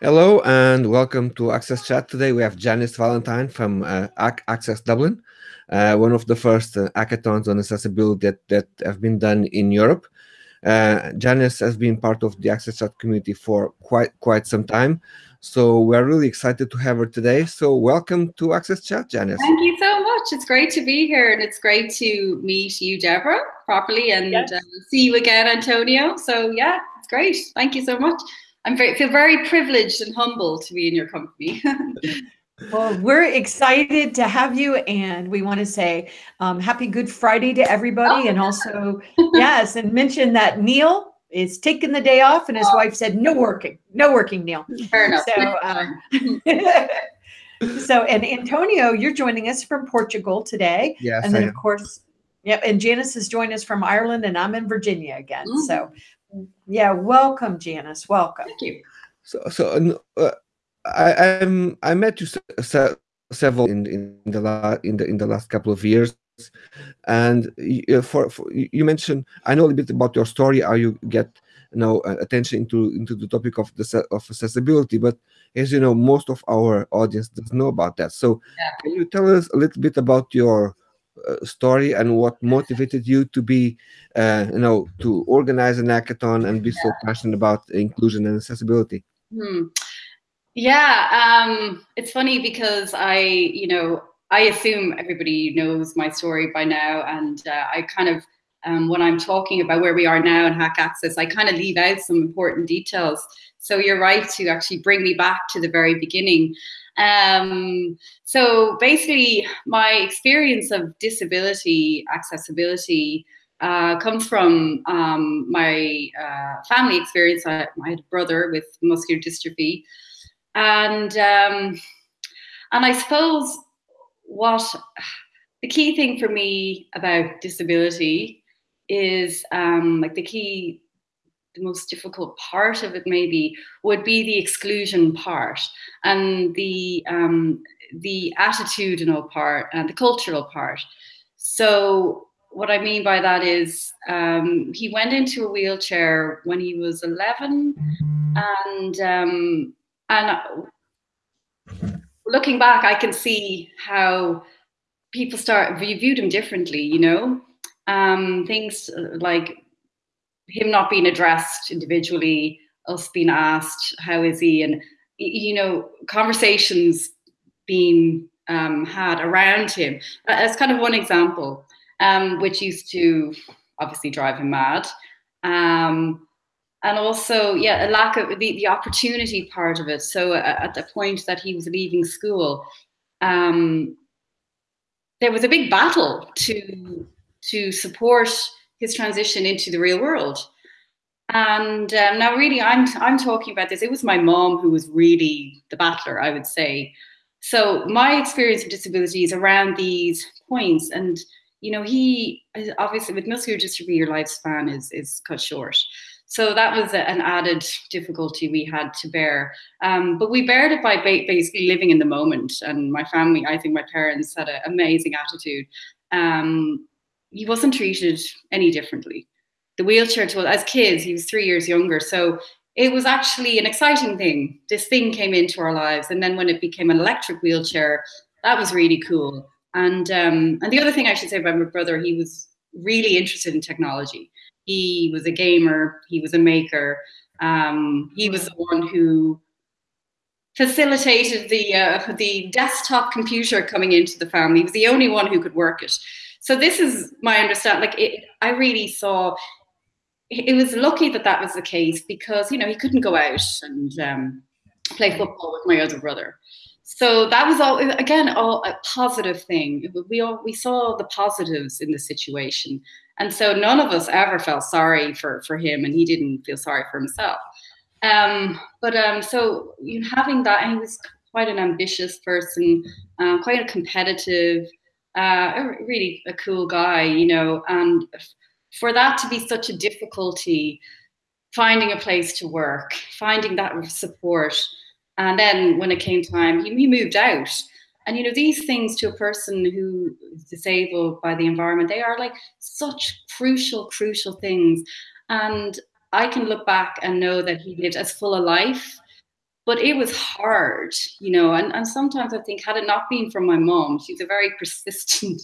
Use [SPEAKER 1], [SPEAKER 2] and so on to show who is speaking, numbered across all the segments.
[SPEAKER 1] Hello and welcome to Access Chat. Today we have Janice Valentine from uh, Access Dublin, uh, one of the first uh, hackathons on accessibility that, that have been done in Europe. Uh, Janice has been part of the Access Chat community for quite quite some time, so we're really excited to have her today. So welcome to Access Chat, Janice.
[SPEAKER 2] Thank you so much. It's great to be here, and it's great to meet you, Deborah, properly, and yes. uh, see you again, Antonio. So yeah, it's great. Thank you so much. I'm very, feel very privileged and humble to be in your company.
[SPEAKER 3] well, we're excited to have you, and we want to say um, Happy Good Friday to everybody, oh, and also yes, and mention that Neil is taking the day off, and his oh. wife said no working, no working, Neil.
[SPEAKER 2] Fair enough.
[SPEAKER 3] So. Um, so, and Antonio, you're joining us from Portugal today.
[SPEAKER 1] Yes,
[SPEAKER 3] and then of course, yep. And Janice is joining us from Ireland, and I'm in Virginia again. Mm. So yeah, welcome, Janice. Welcome.
[SPEAKER 2] Thank you.
[SPEAKER 1] So, so uh, I I'm, I met you se several in in the last in the in the last couple of years, and uh, for, for you mentioned I know a little bit about your story, how you get you know uh, attention into into the topic of the of accessibility, but as you know, most of our audience doesn't know about that. So, yeah. can you tell us a little bit about your story and what motivated you to be, uh, you know, to organize an hackathon and be yeah. so passionate about inclusion and accessibility?
[SPEAKER 2] Hmm. Yeah, um, it's funny because I, you know, I assume everybody knows my story by now, and uh, I kind of, um, when I'm talking about where we are now in Hack Access, I kind of leave out some important details. So you're right to actually bring me back to the very beginning. Um, so basically, my experience of disability accessibility uh, comes from um, my uh, family experience. I, I, had a brother with muscular dystrophy, and um, and I suppose what the key thing for me about disability is um, like the key the most difficult part of it maybe would be the exclusion part and the um, the attitudinal part and the cultural part. So what I mean by that is um, he went into a wheelchair when he was 11 and um, and looking back I can see how people start viewed him differently you know um, things like him not being addressed individually, us being asked, how is he? And, you know, conversations being um, had around him. As kind of one example, um, which used to obviously drive him mad. Um, and also, yeah, a lack of the, the opportunity part of it. So uh, at the point that he was leaving school, um, there was a big battle to to support his transition into the real world. And um, now, really, I'm I'm talking about this. It was my mom who was really the battler, I would say. So my experience of disability is around these points, and you know, he obviously with muscular dystrophy, your lifespan is is cut short. So that was an added difficulty we had to bear. Um, but we bared it by basically living in the moment. And my family, I think my parents had an amazing attitude. Um, he wasn't treated any differently. The wheelchair tool, as kids, he was three years younger. So it was actually an exciting thing. This thing came into our lives. And then when it became an electric wheelchair, that was really cool. And um, and the other thing I should say about my brother, he was really interested in technology. He was a gamer, he was a maker. Um, he was the one who facilitated the uh, the desktop computer coming into the family. He was the only one who could work it. So this is my understanding. Like it, I really saw. It was lucky that that was the case because you know he couldn't go out and um, play football with my other brother. So that was all again all a positive thing. We all we saw the positives in the situation, and so none of us ever felt sorry for for him, and he didn't feel sorry for himself. Um, but um, so you know, having that, and he was quite an ambitious person, uh, quite a competitive uh, really a cool guy, you know, and for that to be such a difficulty, finding a place to work, finding that support, and then when it came time, he, he moved out. And you know, these things to a person who is disabled by the environment, they are like such crucial, crucial things. And I can look back and know that he lived as full a life but it was hard, you know. And, and sometimes I think, had it not been for my mom, she's a very persistent.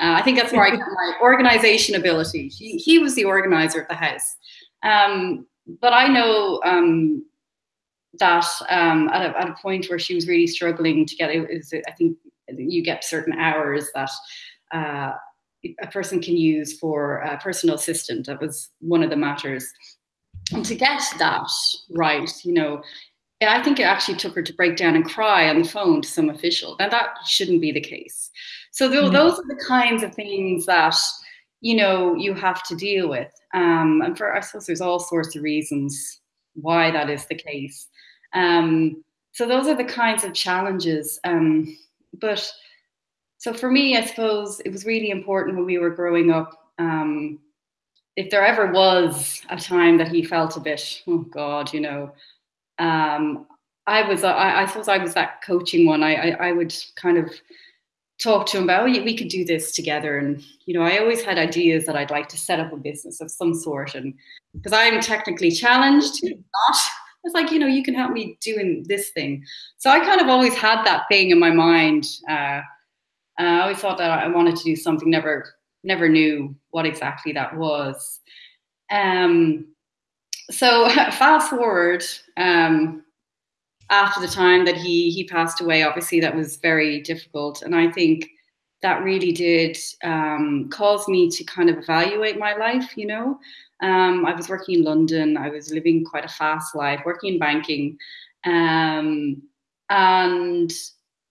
[SPEAKER 2] Uh, I think that's where I got my organization ability. He, he was the organizer of the house. Um, but I know um, that um, at, a, at a point where she was really struggling to get it, is, I think you get certain hours that uh, a person can use for a personal assistant. That was one of the matters. And to get that right, you know, I think it actually took her to break down and cry on the phone to some official. Now that shouldn't be the case. So th- mm-hmm. those are the kinds of things that you know you have to deal with. Um, and for I suppose there's all sorts of reasons why that is the case. Um, so those are the kinds of challenges. Um, but so for me, I suppose it was really important when we were growing up. Um, if there ever was a time that he felt a bit, oh God, you know, um, I was, I, I, suppose I was that coaching one. I, I, I would kind of talk to him about, oh, we could do this together. And, you know, I always had ideas that I'd like to set up a business of some sort. And because I'm technically challenged, not, it's like, you know, you can help me doing this thing. So I kind of always had that thing in my mind. Uh, I always thought that I wanted to do something, never, never knew what exactly that was. Um, so fast forward um, after the time that he he passed away, obviously that was very difficult, and I think that really did um, cause me to kind of evaluate my life. You know, um, I was working in London, I was living quite a fast life, working in banking, um, and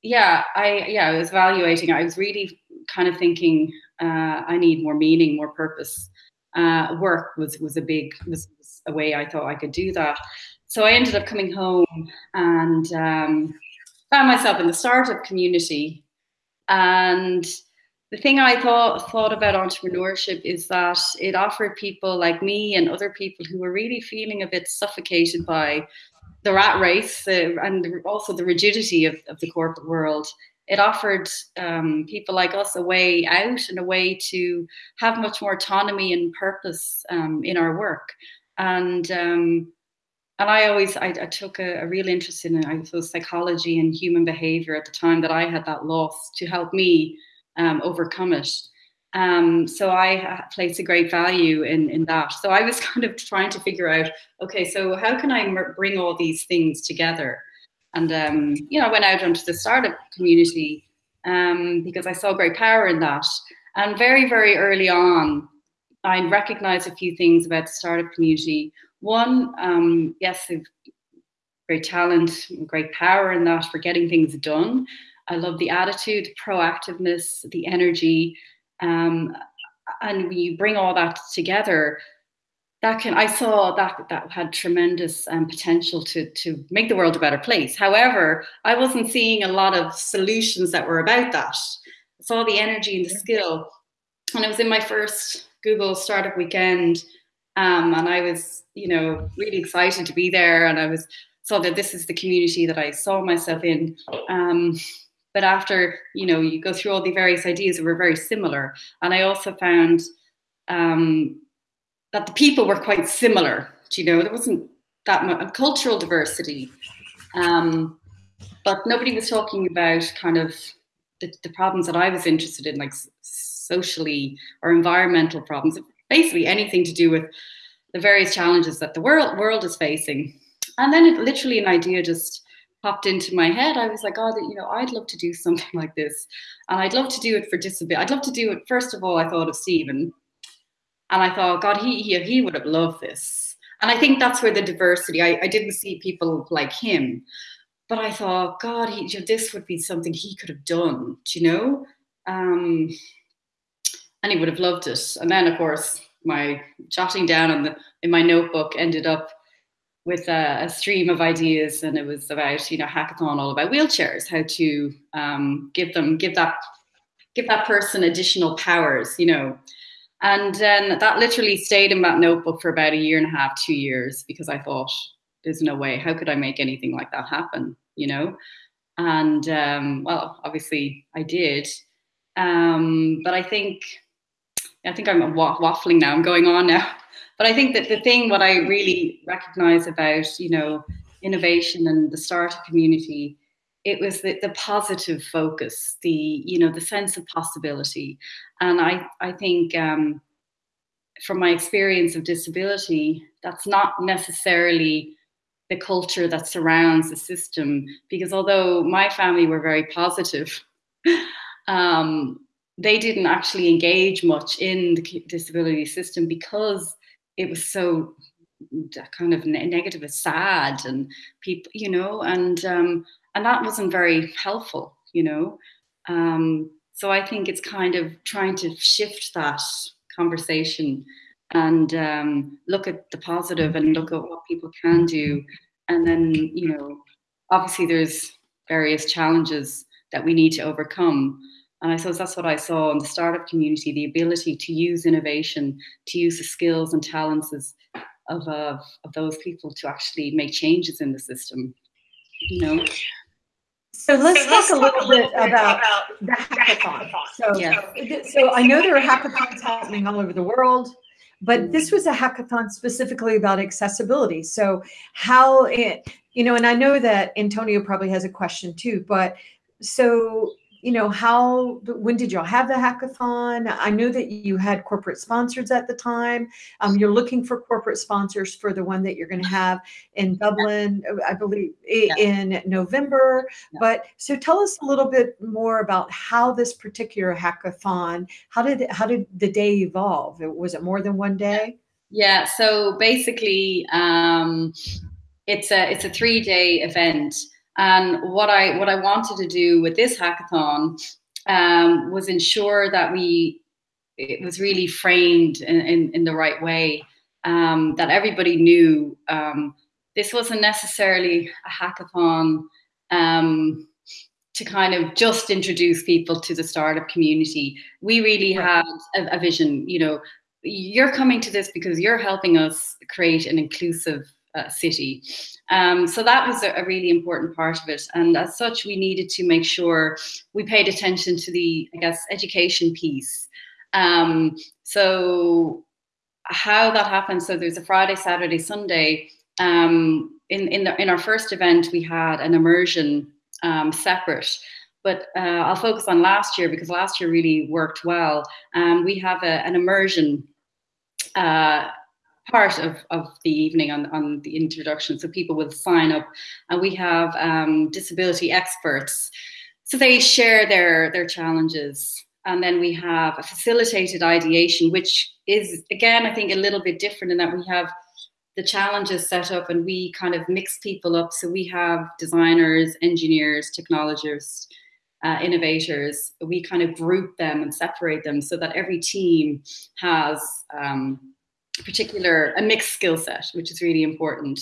[SPEAKER 2] yeah, I yeah I was evaluating. I was really kind of thinking uh, I need more meaning, more purpose. Uh, work was was a big was a way I thought I could do that. So I ended up coming home and um, found myself in the startup community. And the thing I thought thought about entrepreneurship is that it offered people like me and other people who were really feeling a bit suffocated by the rat race uh, and also the rigidity of, of the corporate world. It offered um, people like us a way out and a way to have much more autonomy and purpose um, in our work and um, and I always I, I took a, a, real interest in I suppose psychology and human behavior at the time that I had that loss to help me um, overcome it. Um, so I place a great value in in that. So I was kind of trying to figure out, okay, so how can I bring all these things together? And um, you know, I went out onto the startup community um, because I saw great power in that. And very very early on, I recognize a few things about the startup community. One, um, yes, they've great talent, great power in that for getting things done. I love the attitude, the proactiveness, the energy. Um, and when you bring all that together, that can I saw that that had tremendous um, potential to to make the world a better place. However, I wasn't seeing a lot of solutions that were about that. I saw the energy and the skill, and it was in my first Google Startup Weekend, um, and I was, you know, really excited to be there. And I was saw that this is the community that I saw myself in. Um, but after, you know, you go through all the various ideas that were very similar, and I also found um, that the people were quite similar. You know, there wasn't that much cultural diversity, um, but nobody was talking about kind of the, the problems that I was interested in, like socially or environmental problems, basically anything to do with the various challenges that the world world is facing. And then it, literally an idea just popped into my head. I was like, oh, you know, I'd love to do something like this. And I'd love to do it for disability. I'd love to do it, first of all, I thought of Stephen. And I thought, God, he, he, he would have loved this. And I think that's where the diversity, I, I didn't see people like him. But I thought, God, he, you know, this would be something he could have done, you know? Um, and he would have loved it. And then, of course, my jotting down in, the, in my notebook ended up with a, a, stream of ideas, and it was about you know hackathon all about wheelchairs, how to um, give them give that give that person additional powers, you know. And then that literally stayed in that notebook for about a year and a half, two years, because I thought, there's no way, how could I make anything like that happen, you know? And um, well, obviously I did. Um, but I think I think I'm waffling now. I'm going on now. But I think that the thing, what I really recognize about, you know, innovation and the startup community, it was the, the positive focus, the you know the sense of possibility, and I I think um, from my experience of disability, that's not necessarily the culture that surrounds the system. Because although my family were very positive, um, they didn't actually engage much in the disability system because it was so kind of negative and sad and people you know and um, and that wasn't very helpful you know um, so i think it's kind of trying to shift that conversation and um, look at the positive and look at what people can do and then you know obviously there's various challenges that we need to overcome and I suppose that's what I saw in the startup community the ability to use innovation, to use the skills and talents of, of, of those people to actually make changes in the system. You know?
[SPEAKER 3] So let's, so let's talk, a little, talk bit, about, about the hackathon. So, yeah. so I know there are hackathons happening all over the world, but this was a hackathon specifically about accessibility. So how it, you know, and I know that Antonio probably has a question too, but so you know, how, when did y'all have the hackathon? I know that you had corporate sponsors at the time. Um, you're looking for corporate sponsors for the one that you're going to have in Dublin, I believe yeah. in November. Yeah. But so tell us a little bit more about how this particular hackathon, how did, how did the day evolve? Was it more than one day?
[SPEAKER 2] Yeah. So basically, um, it's a, it's a three day event. And what I what I wanted to do with this hackathon um, was ensure that we it was really framed in, in, in the right way, um, that everybody knew um, this wasn't necessarily a hackathon um, to kind of just introduce people to the startup community. We really right. had a, a vision, you know, you're coming to this because you're helping us create an inclusive uh, city. Um, so that was a, a, really important part of it. And as such, we needed to make sure we paid attention to the, I guess, education piece. Um, so how that happens, so there's a Friday, Saturday, Sunday. Um, in, in, the, in our first event, we had an immersion um, separate but uh, I'll focus on last year because last year really worked well. Um, we have a, an immersion uh, part of, of the evening on, on the introduction. So people will sign up and we have um, disability experts. So they share their, their challenges. And then we have a facilitated ideation, which is, again, I think a little bit different in that we have the challenges set up and we kind of mix people up. So we have designers, engineers, technologists, uh, innovators. We kind of group them and separate them so that every team has um, particular a mixed skill set, which is really important.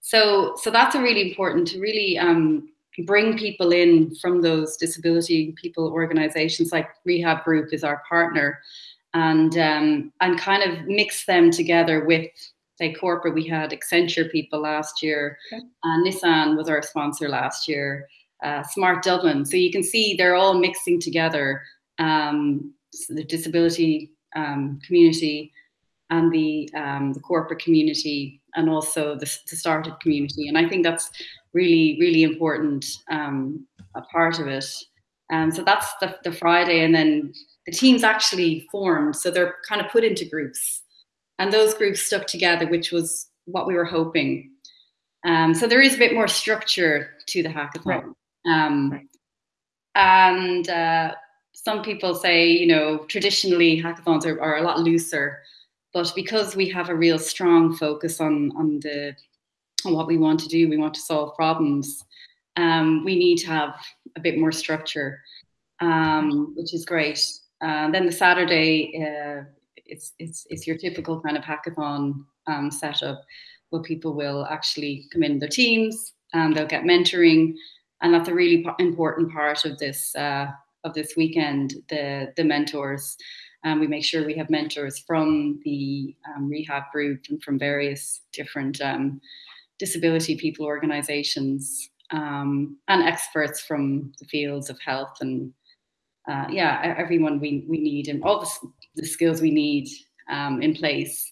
[SPEAKER 2] So so that's a really important to really um, bring people in from those disability people organizations like Rehab Group is our partner, and um, and kind of mix them together with say corporate. We had Accenture people last year, okay. and Nissan was our sponsor last year. Uh, Smart Dublin. So you can see they're all mixing together um, the disability um, community and the, um, the corporate community and also the, the, startup community. And I think that's really, really important um, a part of it. And um, so that's the, the Friday. And then the teams actually formed. So they're kind of put into groups. And those groups stuck together, which was what we were hoping. Um, so there is a bit more structure to the hackathon. Um, right. And uh, some people say, you know, traditionally hackathons are, are a lot looser. But because we have a real strong focus on on the on what we want to do, we want to solve problems. Um, we need to have a bit more structure, um, which is great. Uh, then the Saturday, uh, it's it's it's your typical kind of hackathon um, setup, where people will actually come in their teams and they'll get mentoring, and that's a really important part of this uh, of this weekend. The the mentors. Um, we make sure we have mentors from the um, rehab group and from various different um, disability people organizations um, and experts from the fields of health and uh, yeah, everyone we, we need and all the, the skills we need um, in place.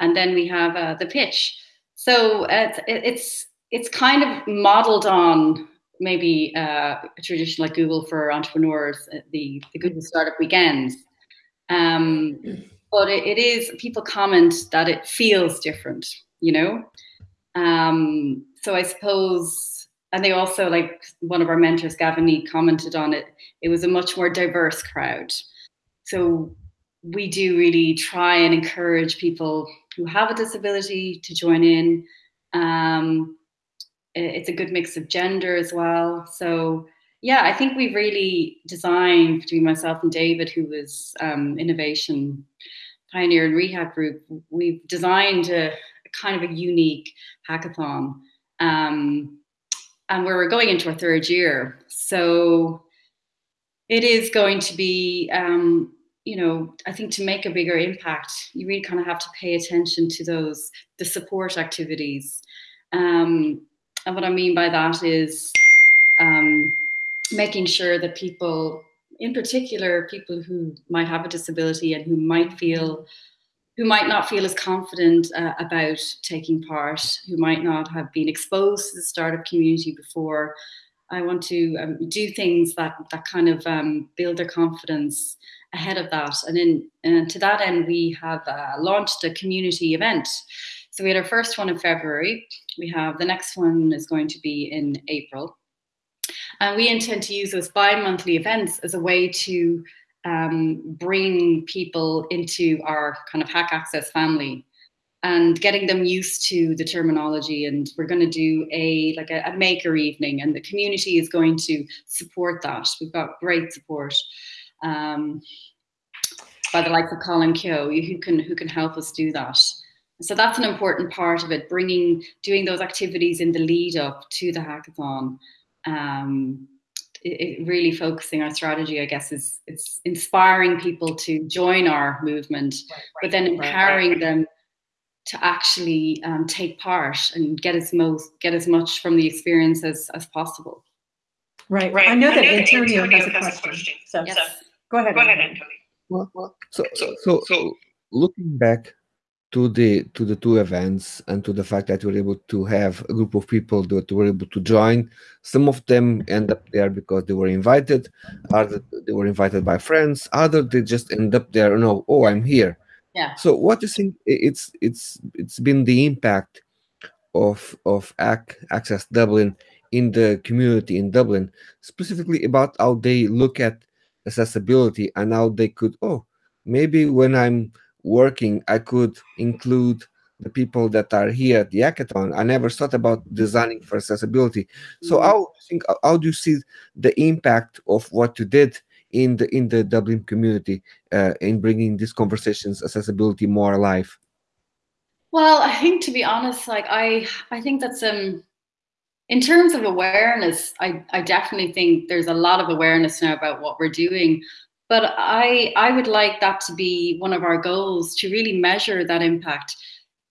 [SPEAKER 2] And then we have uh, the pitch. So it's, it's it's kind of modeled on maybe uh, a tradition like Google for entrepreneurs, uh, the, the Google Startup Weekends. Um, but it, it is, people comment that it feels different, you know? Um, so I suppose, and they also, like one of our mentors, Gavin Nee, commented on it, it was a much more diverse crowd. So we do really try and encourage people who have a disability to join in. Um, it's a good mix of gender as well. So yeah, I think we've really designed between myself and David, who was um, innovation pioneer in rehab group, we've designed a, a kind of a unique hackathon. Um, and we're going into our third year. So it is going to be, um, you know, I think to make a bigger impact, you really kind of have to pay attention to those, the support activities. Um, and what I mean by that is um, making sure that people, in particular, people who might have a disability and who might feel, who might not feel as confident uh, about taking part, who might not have been exposed to the startup community before. I want to um, do things that that kind of um, build their confidence ahead of that. And in and to that end, we have uh, launched a community event. So we had our first one in February. We have the next one is going to be in April. And we intend to use those bi-monthly events as a way to um, bring people into our kind of hack access family and getting them used to the terminology. And we're going to do a like a, a, maker evening and the community is going to support that. We've got great support um, by the likes of Colin Keogh who can who can help us do that. So that's an important part of it, bringing, doing those activities in the lead up to the hackathon. Um, it, it really focusing our strategy, I guess, is it's inspiring people to join our movement, right, right, but then empowering right, them to actually um, take part and get as most get as much from the experience as, as possible.
[SPEAKER 3] Right, right. I know I that, know Antonio, Antonio, has, a, question, question. So, yes. so, go ahead. Go ahead, Antonio.
[SPEAKER 1] Well, well, so, so, so, so looking back to the to the two events and to the fact that we were able to have a group of people that were able to join. Some of them end up there because they were invited, other they were invited by friends, other they just end up there. No, oh, I'm here.
[SPEAKER 2] Yeah.
[SPEAKER 1] So what do you think? It's it's it's been the impact of of AC, Access Dublin in the community in Dublin, specifically about how they look at accessibility and how they could oh maybe when I'm working, I could include the people that are here at the hackathon. I never thought about designing for accessibility. So mm-hmm. how think how do you see the impact of what you did in the in the Dublin community uh, in bringing these conversations accessibility more alive?
[SPEAKER 2] Well, I think to be honest, like I I think that's um in terms of awareness, I, I definitely think there's a lot of awareness now about what we're doing. But I, I would like that to be one of our goals to really measure that impact.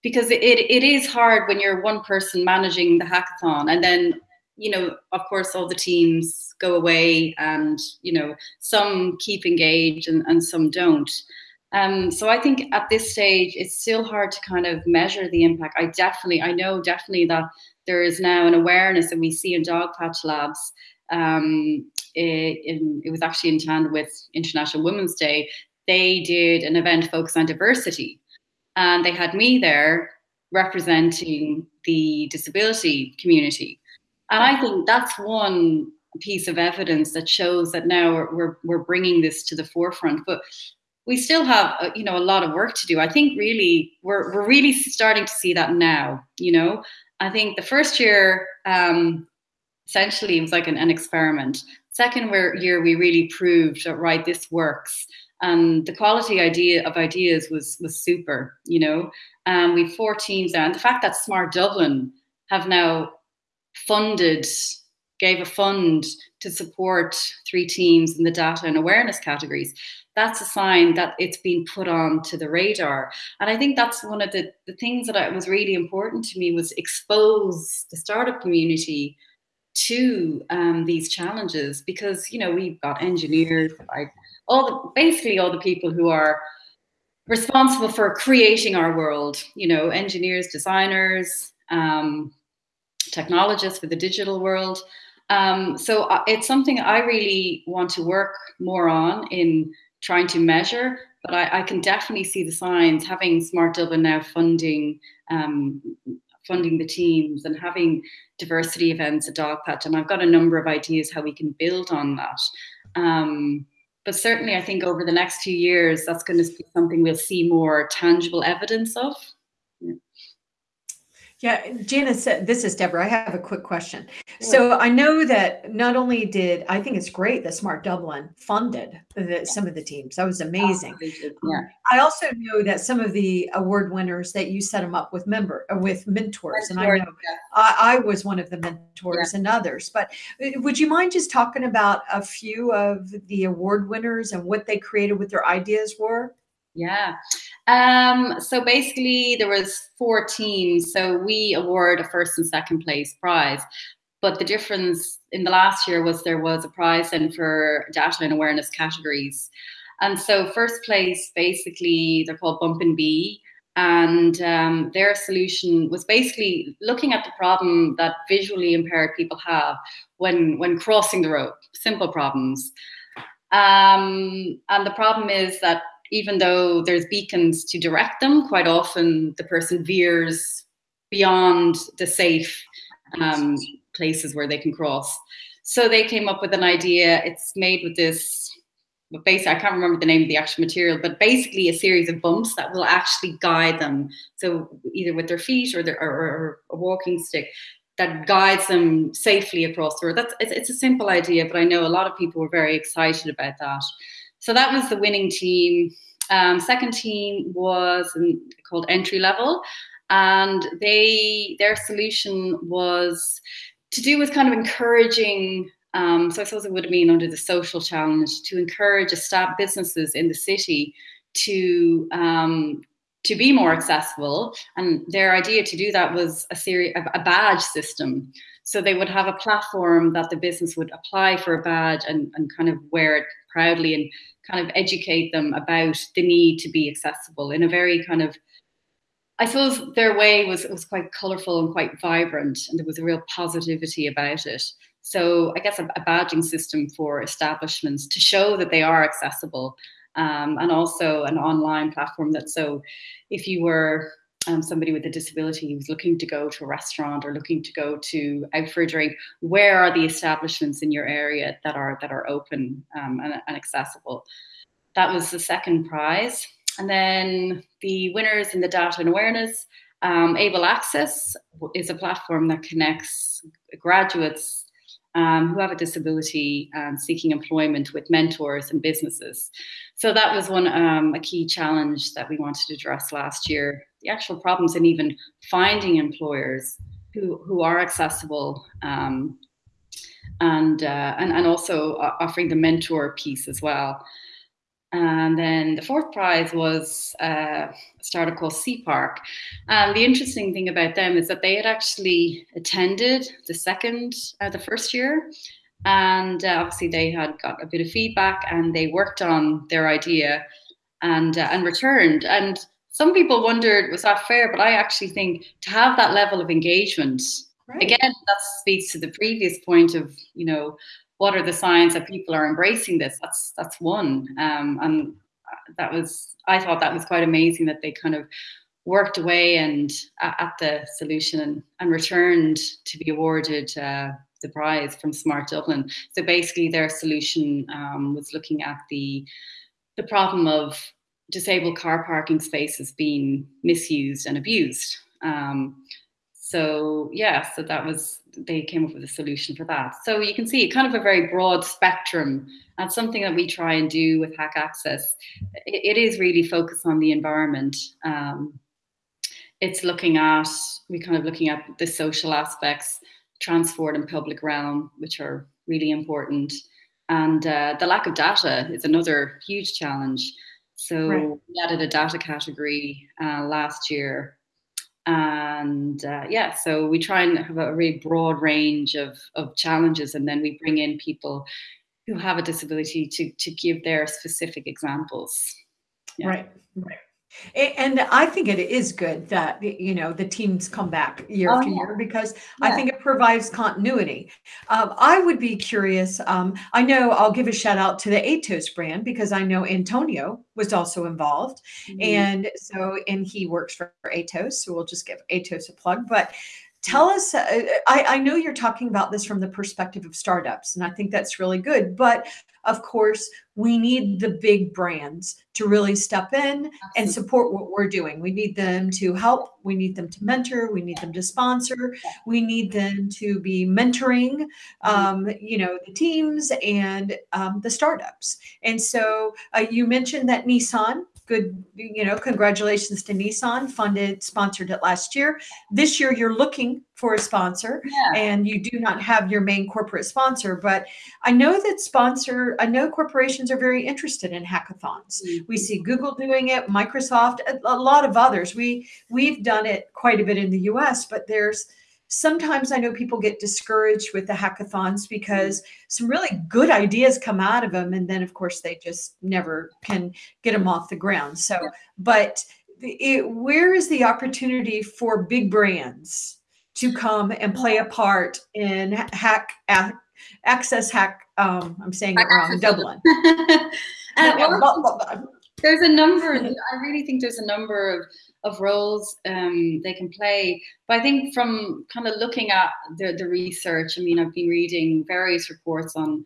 [SPEAKER 2] Because it, it is hard when you're one person managing the hackathon and then you know of course all the teams go away and you know some keep engaged and, and some don't. Um, so i think at this stage it's still hard to kind of measure the impact. I definitely i know definitely that there is now an awareness that we see in Dogpatch Labs um, in, it was actually in tandem with International Women's Day. They did an event focused on diversity, and they had me there representing the disability community. And I think that's one piece of evidence that shows that now we're, we're, we're bringing this to the forefront. But we still have, uh, you know, a lot of work to do. I think really we're, we're really starting to see that now, you know. I think the first year, um, essentially it was like an, an experiment. Second year, we really proved that right, this works. And the quality idea of ideas was was super. You know, um, we four teams there and the fact that Smart Dublin have now funded, gave a fund to support three teams in the data and awareness categories. That's a sign that it's been put on to the radar. And I think that's one of the, the things that was really important to me was expose the startup community to um, these challenges because you know we've got engineers like all the basically all the people who are responsible for creating our world you know engineers designers um, technologist for the digital world. Um, so uh, it's something I really want to work more on in trying to measure, but I, I can definitely see the signs. Having Smart Dublin now funding um, funding the teams and having diversity events at Dogpatch, and I've got a number of ideas how we can build on that. Um, but certainly, I think over the next few years, that's going to be something we'll see more tangible evidence of. Yeah.
[SPEAKER 3] Yeah, Janice, this is Deborah. I have a quick question. So I know that not only did I think it's great that Smart Dublin funded the, some of the teams. That was amazing.
[SPEAKER 2] Yeah.
[SPEAKER 3] I also know that some of the award winners that you set them up with member uh, with mentors, and I know
[SPEAKER 2] yeah.
[SPEAKER 3] I, I was one of the mentors and others. But uh, would you mind just talking about a few of the award winners and what they created, what their ideas were?
[SPEAKER 2] Yeah. Um, so basically there was four teams. So we award a first and second place prize. But the difference in the last year was there was a prize then for data and awareness categories. And so first place, basically, they're called Bump and Bee. And um, their solution was basically looking at the problem that visually impaired people have when, when crossing the road, simple problems. Um, and the problem is that even though there's beacons to direct them, quite often the person veers beyond the safe um, places where they can cross. So they came up with an idea. It's made with this, but basically, I can't remember the name of the actual material, but basically a series of bumps that will actually guide them. So either with their feet or, their, or, or a walking stick that guides them safely across the road. That's it's, it's a simple idea, but I know a lot of people were very excited about that. So that was the winning team. Um, second team was called entry level, and they their solution was to do with kind of encouraging. Um, so I suppose it would have been under the social challenge to encourage established businesses in the city to um, to be more accessible. And their idea to do that was a series of a badge system. So they would have a platform that the business would apply for a badge and, and kind of wear it proudly and kind of educate them about the need to be accessible in a very kind of I suppose their way was was quite colourful and quite vibrant, and there was a real positivity about it. So I guess a, a badging system for establishments to show that they are accessible, um, and also an online platform that so if you were um, somebody with a disability who's looking to go to a restaurant or looking to go to out for a drink, where are the establishments in your area that are that are open um, and, and, accessible? That was the second prize. And then the winners in the data and awareness, um, Able Access is a platform that connects graduates um, who have a disability and seeking employment with mentors and businesses. So that was one um, a key challenge that we wanted to address last year the actual problems in even finding employers who, who are accessible um, and, uh, and, and also offering the mentor piece as well. And then the fourth prize was uh, a startup called Sea Park. And the interesting thing about them is that they had actually attended the second, uh, the first year. And uh, obviously they had got a bit of feedback and they worked on their idea and, uh, and returned. And some people wondered, was that fair? But I actually think to have that level of engagement, right. again, that speaks to the previous point of, you know, what are the signs that people are embracing this? That's that's one. Um, and that was, I thought that was quite amazing that they kind of worked away and uh, at the solution and, and returned to be awarded uh, the prize from Smart Dublin. So basically, their solution um, was looking at the the problem of disabled car parking spaces being misused and abused. Um, so yeah, so that was they came up with a solution for that. So you can see kind of a very broad spectrum. and something that we try and do with Hack Access. it, it is really focused on the environment. Um, it's looking at we kind of looking at the social aspects, transport and public realm, which are really important. And uh, the lack of data is another huge challenge. So right. we added a data category uh, last year. And uh, yeah, so we try and have a really broad range of, of challenges, and then we bring in people who have a disability to, to give their specific examples.
[SPEAKER 3] Yeah. Right, right. And I think it is good that you know the teams come back year
[SPEAKER 2] Oh,
[SPEAKER 3] after year because I
[SPEAKER 2] Yeah.
[SPEAKER 3] think it provides continuity. Um, I would be curious. Um, I know I'll give a shout out to the Atos brand because I know Antonio was also involved,
[SPEAKER 2] Mhm.
[SPEAKER 3] and so and he works for Atos, so we'll just give Atos a plug. But tell us, uh, I, I know you're talking about this from the perspective of startups, and I think that's really good. But of course, we need the big brands to really step in and support what we're doing. We need them to help. We need them to mentor. We need them to sponsor. We need them to be mentoring, um, you know, the teams and um, the startups. And so uh, you mentioned that Nissan. Good, you know, congratulations to Nissan. Funded, sponsored it last year. This year, you're looking for a sponsor,
[SPEAKER 2] Yeah.
[SPEAKER 3] and you do not have your main corporate sponsor. But I know that sponsor. I know corporations are very interested in hackathons. Mm-hmm. We see Google doing it, Microsoft, a, a lot of others. We we've done it quite a bit in the US, but there's sometimes I know people get discouraged with the hackathons because some really good ideas come out of them and then of course they just never can get them off the ground. So, but it, where is the opportunity for big brands to come and play a part in hack ac- access hack um, I'm saying it wrong, Dublin.
[SPEAKER 2] Uh, well. There's a number i really think there's a number of of roles um, they can play. But i think from kind of looking at the, the research i mean i've been reading various reports on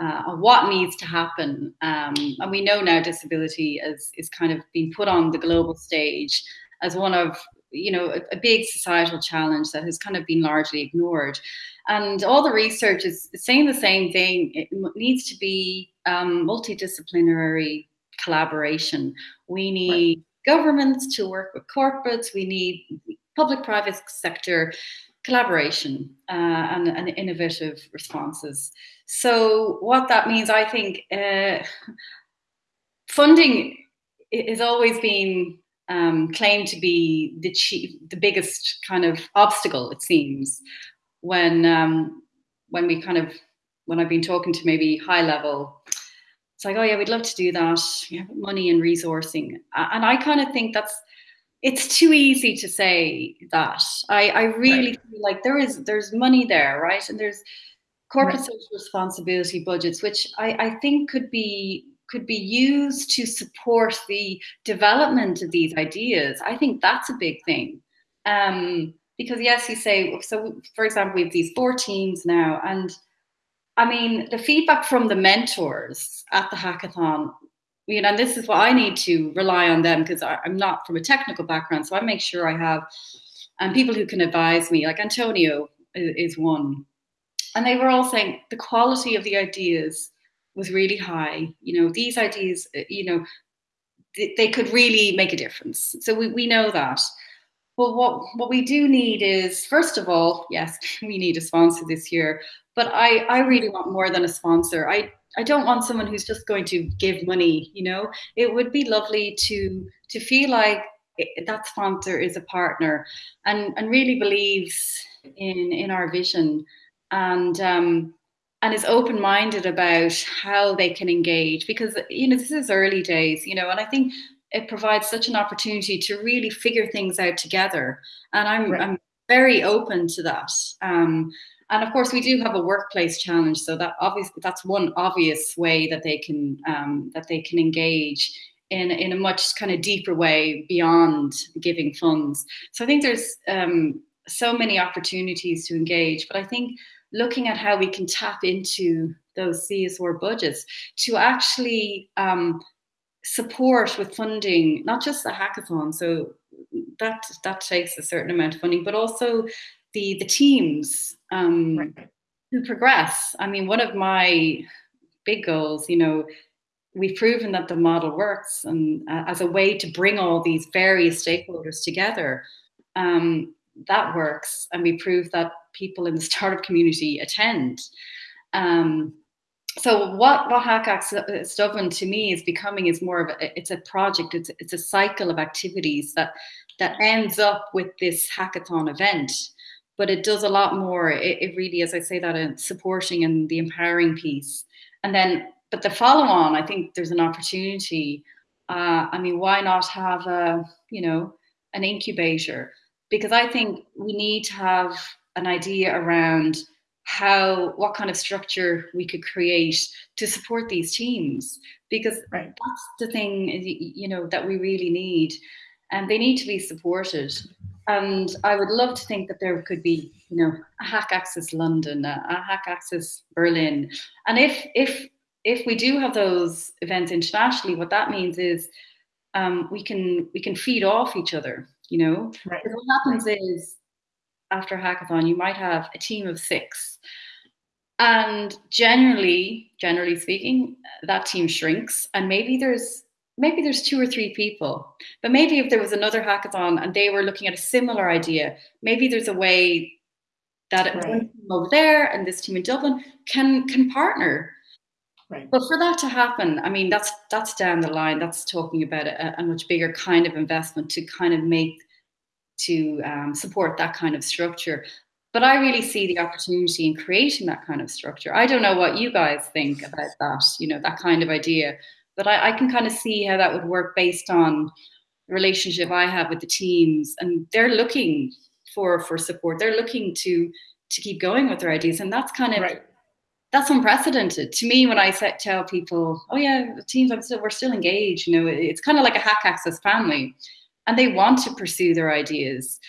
[SPEAKER 2] uh, on what needs to happen. Um, and we know now disability is is kind of being put on the global stage as one of you know a, a big societal challenge that has kind of been largely ignored. And all the research is saying the same thing. It needs to be um, multidisciplinary collaboration. We need governments to work with corporates. We need public-private sector collaboration uh, and, and innovative responses. So what that means, I think, uh, funding has always been um, claimed to be the chief, the biggest kind of obstacle. It seems when um, when we kind of when I've been talking to maybe high level it's like, oh yeah, we'd love to do that. Yeah, money and resourcing, and I kind of think that's it's too easy to say that. I I really feel like there is there's money there, right? And there's corporate
[SPEAKER 3] Right.
[SPEAKER 2] social responsibility budgets, which I I think could be could be used to support the development of these ideas. I think that's a big thing. Um, because yes, you say so. For example, we have these four teams now, and I mean, the feedback from the mentors at the hackathon, you know, and this is what I need to rely on them because I'm not from a technical background. So I make sure I have um, people who can advise me, like Antonio is, is one. And they were all saying the quality of the ideas was really high. You know, these ideas, uh, you know, they, they could really make a difference. So we, we know that. But what, what we do need is, first of all, yes, we need a sponsor this year. But I, I really want more than a sponsor. I, I don't want someone who's just going to give money. You know, it would be lovely to to feel like it, that sponsor is a partner and and really believes in in our vision and um, and is open minded about how they can engage because you know this is early days. You know, and I think it provides such an opportunity to really figure things out together. And I'm
[SPEAKER 3] Right.
[SPEAKER 2] I'm very open to that. Um, and of course, we do have a workplace challenge, so that obviously that's one obvious way that they can um, that they can engage in in a much kind of deeper way beyond giving funds. So I think there's um, so many opportunities to engage, but I think looking at how we can tap into those CSR budgets to actually um, support with funding, not just the hackathon. So that that takes a certain amount of funding, but also the the teams um,
[SPEAKER 3] Right.
[SPEAKER 2] who progress. I mean, one of my big goals, you know, we've proven that the model works, and uh, as a way to bring all these various stakeholders together, um, that works, and we prove that people in the startup community attend. Um, so what what Hack Access Dublin to me is becoming is more of a it's a project it's it's a cycle of activities that that ends up with this hackathon event but it does a lot more it, it really as I say that in supporting and the empowering piece and then but the follow on I think there's an opportunity uh, I mean, why not have a, you know, an incubator? Because I think we need to have an idea around how what kind of structure we could create to support these teams because right. that's the thing you know that we really need and they need to be supported and i would love to think that there could be you know a hack access london a, a hack access berlin and if if if we do have those events internationally what that means is um, we can we can feed off each other you know right. what happens right. is after a hackathon, you might have a team of six. And generally, generally speaking, that team shrinks and maybe there's maybe there's two or three people. But maybe if there was another hackathon and they were looking at a similar idea, maybe there's a way that right. one team over there and this team in Dublin can can partner. Right. But for that to happen, I mean, that's that's down the line. That's talking about a, a much bigger kind of investment to kind of make to um, support that kind of structure. But I really see the opportunity in creating that kind of structure. I don't know what you guys think about that, you know, that kind of idea. But I, I can kind of see how that would work based on the relationship I have with the teams, and they're looking for for support. They're looking to to keep going with their ideas, and that's kind of right that's unprecedented to me when I set, tell people, oh yeah, the teams, I'm still, we're still engaged. You know, it's kind of like a hack access family and they want to pursue their ideas.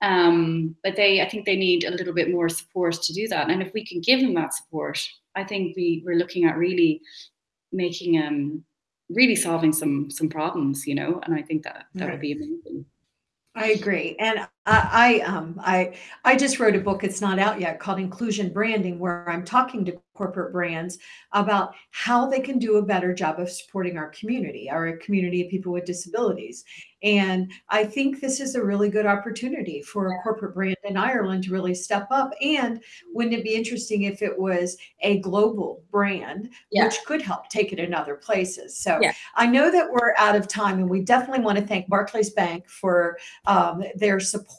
[SPEAKER 2] Um, but they, I think they need a little bit more support to do that. And if we can give them that support, I think we, we're looking at really making, um, really solving some, some problems, you know, and I think that that right. would be amazing.
[SPEAKER 3] I agree. And I, I, um, I, I just wrote a book. It's not out yet called Inclusion Branding, where I'm talking to corporate brands about how they can do a better job of supporting our community, our community of people with disabilities. And I think this is a really good opportunity for a corporate brand in Ireland to really step up. And wouldn't it be interesting if it was a global brand, yeah. which could help take it in other places? So yeah. I know that we're out of time, and we definitely want to thank Barclays Bank for um, their support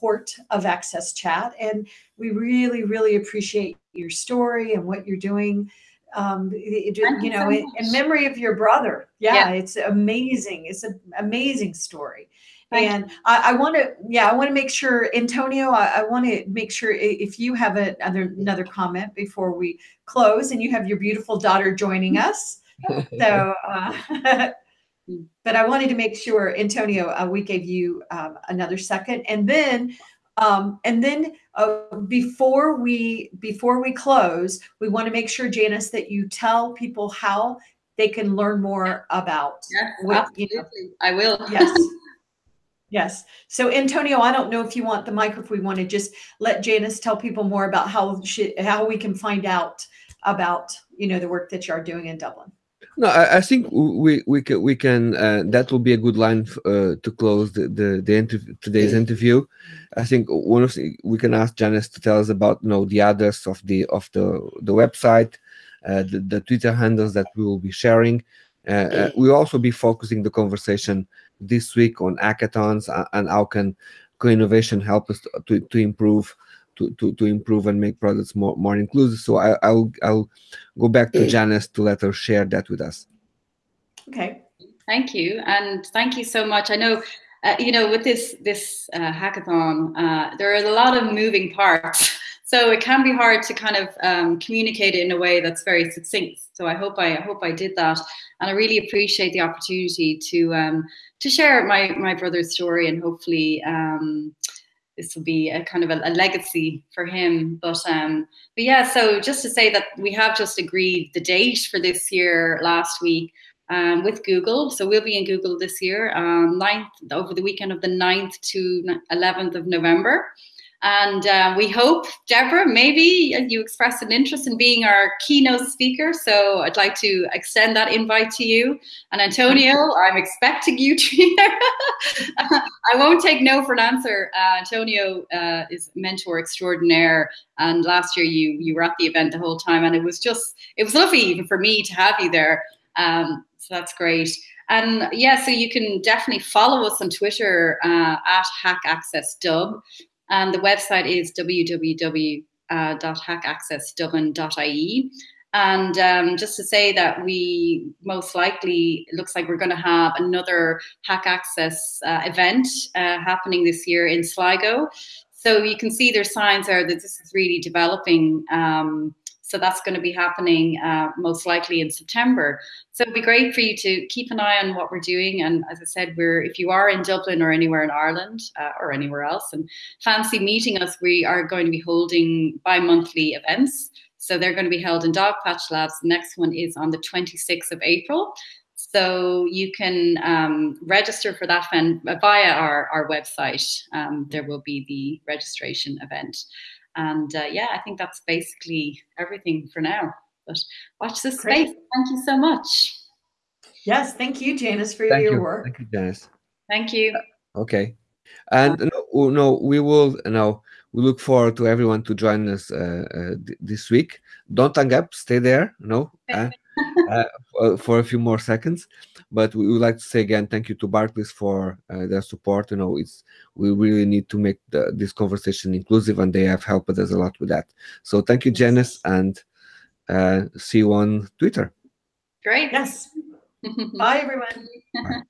[SPEAKER 3] of Access Chat. And we really, really appreciate your story and what you're doing um, it, you know, so in, in, memory of your brother. Yeah, yeah, it's amazing. It's an amazing story. Thank and I, I want to, yeah, I want to make sure, Antonio, I, I want to make sure if you have a, another another comment before we close, and you have your beautiful daughter joining us. so, uh, but I wanted to make sure, Antonio, uh, we gave you um, another second, and then um, and then uh, before we before we close, we want to make sure, Janice, that you tell people how they can learn more about.
[SPEAKER 2] Yes, what, absolutely. You know. I will.
[SPEAKER 3] Yes. Yes. So Antonio, I don't know if you want the mic, if we want to just let Janice tell people more about how she, how we can find out about you know the work that you are doing in Dublin.
[SPEAKER 1] No, I, I, think we we can we can uh, that will be a good line uh, to close the the, the interview, today's interview. I think one of the, we can ask Janice to tell us about you know the address of the of the the website, uh, the, the Twitter handles that we will be sharing. Uh, uh, we'll also be focusing the conversation this week on hackathons and how can co-innovation help us to, to, to improve to, to, to improve and make products more, more inclusive. So I, I'll I'll go back to Janice to let her share that with us.
[SPEAKER 3] Okay.
[SPEAKER 2] Thank you, and thank you so much. I know, uh, you know, with this this uh, hackathon, uh, there are a lot of moving parts, so it can be hard to kind of um, communicate it in a way that's very succinct. So I hope I, I hope I did that, and I really appreciate the opportunity to um, to share my my brother's story and hopefully. Um, this will be a kind of a, a legacy for him. But um, but yeah, so just to say that we have just agreed the date for this year last week. Um, with Google. So we'll be in Google this year, um, 9th, over the weekend of the 9th to 11th of November. And uh, we hope, Deborah, maybe you expressed an interest in being our keynote speaker. So I'd like to extend that invite to you. And Antonio, I'm expecting you to be there. I won't take no for an answer. Uh, Antonio uh, is mentor extraordinaire. And last year you you were at the event the whole time. And it was just, it was lovely even for me to have you there. Um, so that's great. And yeah, so you can definitely follow us on Twitter uh, at Hack Access Dub. And the website is www.hackaccessdublin.ie. And um, just to say that we most likely, looks like we're going to have another Hack Access uh, event uh, happening this year in Sligo. So you can see there's signs there that this is really developing. Um, so that's going to be happening uh, most likely in September. So it'd be great for you to keep an eye on what we're doing. And as I said, we're if you are in Dublin or anywhere in Ireland uh, or anywhere else and fancy meeting us, we are going to be holding bi-monthly events. So they're going to be held in Dogpatch Labs. The next one is on the 26th of April. So you can um, register for that via our, our website. Um, there will be the registration event. And uh, yeah, I think that's basically everything for now. But watch this space. Thank you so much.
[SPEAKER 3] Yes, thank you, Janice, for
[SPEAKER 1] Thank
[SPEAKER 3] your
[SPEAKER 1] you.
[SPEAKER 3] work.
[SPEAKER 1] Thank you, Janice.
[SPEAKER 2] Thank you.
[SPEAKER 1] Okay. And no, no, we will no, we look forward to everyone to join us uh, uh, this week. Don't hang up, stay there, no, uh, for- for a few more seconds. But we would like to say again, thank you to Barclays for uh, their support. You know, it's we really need to make the, this conversation inclusive, and they have helped us a lot with that. So thank you, Janice, and uh, see you on Twitter.
[SPEAKER 2] Great.
[SPEAKER 3] Yes. Bye, everyone.
[SPEAKER 1] Bye.